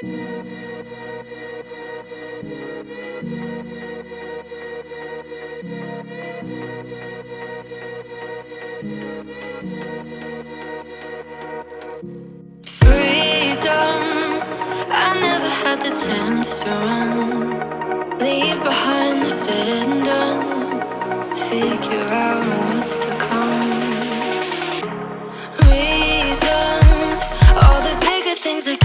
Freedom, I never had the chance to run. Leave behind the said and done. Figure out what's to come. Reasons, all the bigger things I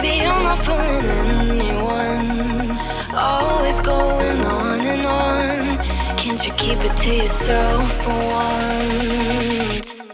baby. I'm not fooling anyone. Always going on and on. Can't you keep it to yourself for once?